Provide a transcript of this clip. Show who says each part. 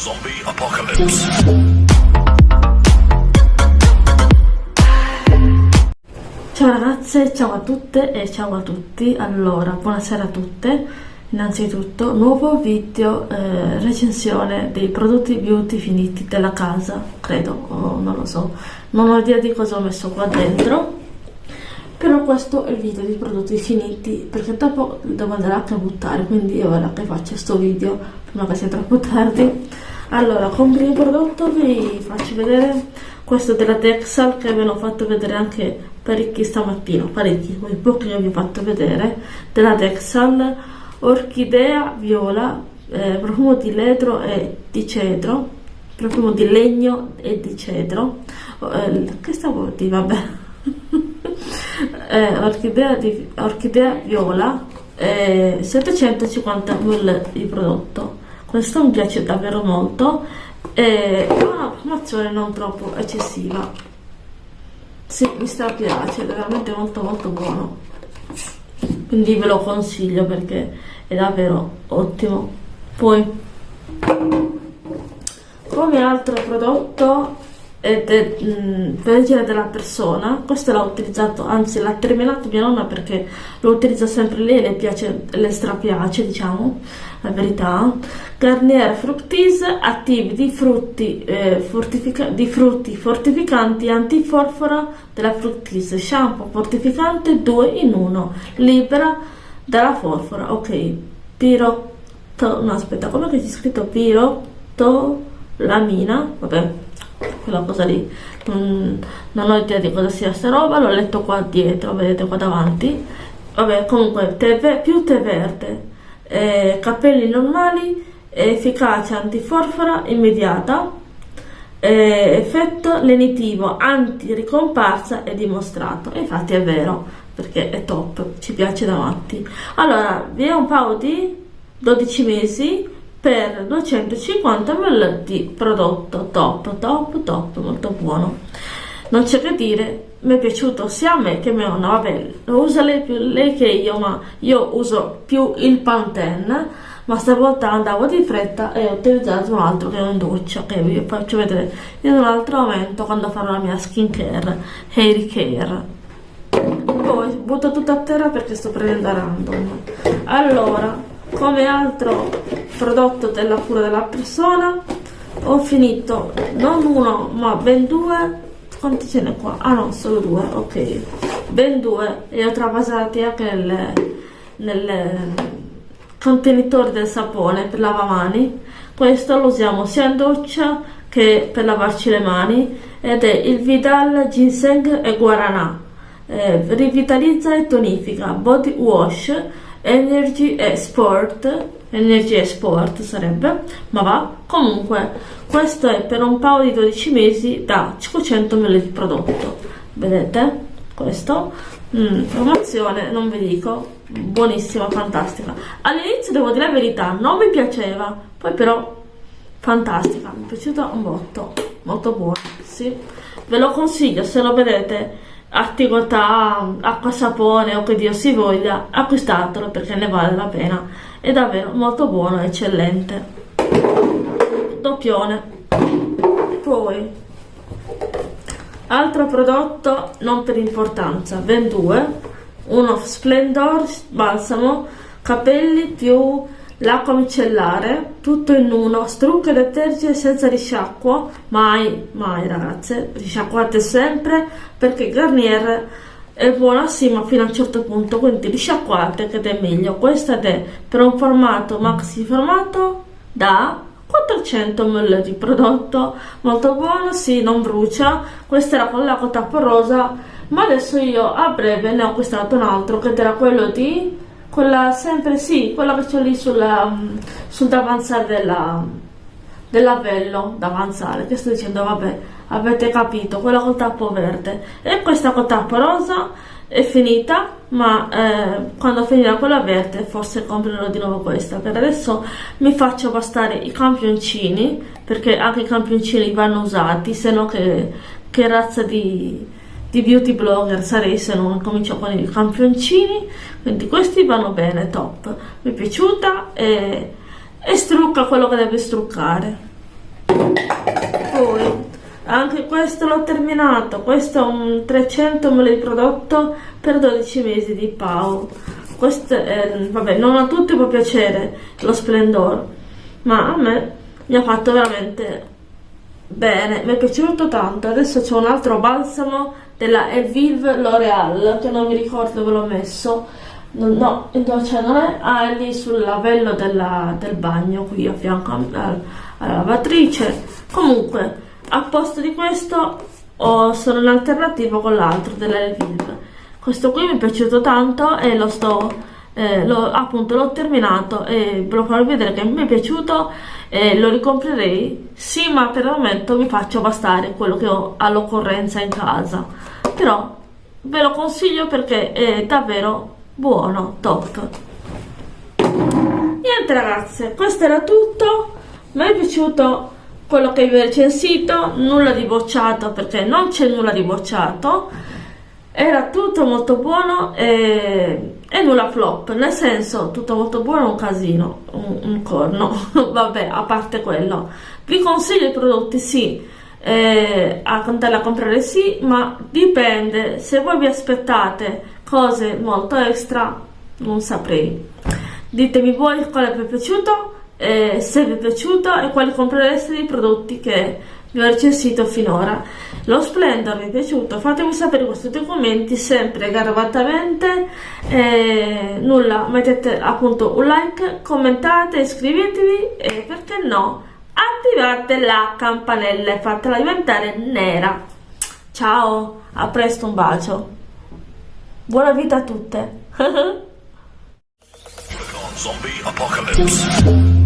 Speaker 1: Zombie Apocalypse.
Speaker 2: Ciao ragazze, ciao a tutte e ciao a tutti. Allora, buonasera a tutte. Innanzitutto, nuovo video eh, recensione dei prodotti beauty finiti della casa, credo, o non lo so. Non ho idea di cosa ho messo qua dentro. Però questo è il video dei prodotti finiti, perché dopo devo andare anche a buttare, quindi io ora che faccio questo video, prima che sia troppo tardi. Allora, come primo prodotto vi faccio vedere questo della Texal che ve l'ho fatto vedere anche parecchi stamattina, parecchi, quei pochi che vi ho fatto vedere, della Texal, orchidea viola, eh, profumo di ledro e di cedro, profumo di legno e di cedro, eh, che stavo a vabbè, eh, orchidea, di, orchidea viola, eh, 750 ml di prodotto questo mi piace davvero molto. E ha una promozione non troppo eccessiva. Sì, mi strapiace, è veramente molto molto buono. Quindi ve lo consiglio perché è davvero ottimo. Poi come altro prodotto ed è mh, della persona questo l'ha utilizzato anzi l'ha terminato mia nonna perché lo utilizza sempre lei le piace le strapiace diciamo la verità. Garnier Fructis attivi di frutti, eh, di frutti fortificanti antiforfora della Fructis. Shampoo fortificante 2 in 1 libera dalla forfora. Ok pirotto no aspetta come che c'è scritto pirotolamina vabbè quella cosa lì. Non, non ho idea di cosa sia sta roba l'ho letto qua dietro vedete qua davanti. Vabbè comunque tè, più tè verde eh, capelli normali efficacia antiforfora immediata eh, effetto lenitivo anti-ricomparsa è dimostrato. E infatti è vero perché è top ci piace davanti. Allora vi è un paio di 12 mesi per 250 ml di prodotto top top top molto buono. Non c'è che dire mi è piaciuto sia a me che a mia nonna. Vabbè lo usa lei più lei che io ma io uso più il Pantene ma stavolta andavo di fretta e ho utilizzato un altro che è un doccia che vi faccio vedere in un altro momento quando farò la mia skincare hair care poi butto tutto a terra perché sto prendendo random. Allora come altro prodotto della cura della persona ho finito non uno ma ben due. Quanti ce n'è qua? ah no solo due ok. Ben due e ho travasati anche nel, nel contenitore del sapone per lavamani. Questo lo usiamo sia in doccia che per lavarci le mani ed è il Vidal Ginseng e Guaranà eh, rivitalizza e tonifica body wash Energy e Sport Energy e Sport sarebbe ma va. Comunque questo è per un paio di 12 mesi da 500 ml di prodotto. Vedete? Questo. Mm, promozione non vi dico. Buonissima fantastica. All'inizio devo dire la verità non mi piaceva. Poi però fantastica. Mi è piaciuta un botto. Molto buona sì. Ve lo consiglio se lo vedete attività, acqua sapone o che Dio si voglia, acquistatelo perché ne vale la pena. È davvero molto buono, eccellente. Doppione. Poi, altro prodotto non per importanza, ben due, uno Splendor balsamo, capelli più l'acqua micellare, tutto in uno, strucco e detergente senza risciacquo, mai, mai ragazze, risciacquate sempre perché Garnier è buona sì ma fino a un certo punto, quindi risciacquate che è meglio, questa è per un formato maxi formato da 400 ml di prodotto, molto buono, sì non brucia, questa era con l'acqua tappa rosa, ma adesso io a breve ne ho acquistato un altro che era quello di quella sempre sì quella che c'ho lì sulla, sul davanzale della, dell'avello davanzale che sto dicendo vabbè avete capito quella col tappo verde. E questa col tappo rosa è finita ma eh, quando finirà quella verde forse comprerò di nuovo questa per adesso mi faccio bastare i campioncini perché anche i campioncini vanno usati se no che, che razza di di beauty blogger sarei se non comincio con i campioncini. Quindi questi vanno bene top. Mi è piaciuta e, e strucca quello che deve struccare. Poi anche questo l'ho terminato. Questo è un 300 ml prodotto per 12 mesi di Pau. Questo è, vabbè non a tutti può piacere lo Splendor ma a me mi ha fatto veramente bene. Mi è piaciuto tanto. Adesso c'è un altro balsamo della Evive L'Oreal che non mi ricordo dove l'ho messo. No, no cioè non è ah, è lì sul lavello della, del bagno qui a fianco alla lavatrice. Comunque a posto di questo ho solo un'alternativa con l'altro della Evive questo qui mi è piaciuto tanto e lo sto eh, lo, appunto l'ho terminato e ve lo farò vedere che mi è piaciuto e lo ricomprerei. Sì ma per il momento mi faccio bastare quello che ho all'occorrenza in casa. Però ve lo consiglio perché è davvero buono top. Niente ragazze questo era tutto. Mi è piaciuto quello che vi ho recensito nulla di bocciato perché non c'è nulla di bocciato era tutto molto buono e, e, nulla flop, nel senso tutto molto buono un casino, un, un corno, vabbè a parte quello. Vi consiglio i prodotti sì, eh, a andare a comprare sì, ma dipende, se voi vi aspettate cose molto extra non saprei. Ditemi voi quale vi è piaciuto, eh, se vi è piaciuto e quali comprereste dei prodotti che vi ho recensito finora. Lo Splendor vi è piaciuto? Fatemi sapere questi due commenti sempre garbatamente. Eh, nulla, mettete appunto un like, commentate, iscrivetevi e perché no, attivate la campanella e fatela diventare nera. Ciao, a presto, un bacio. Buona vita a tutte.
Speaker 1: Zombie Apocalypse.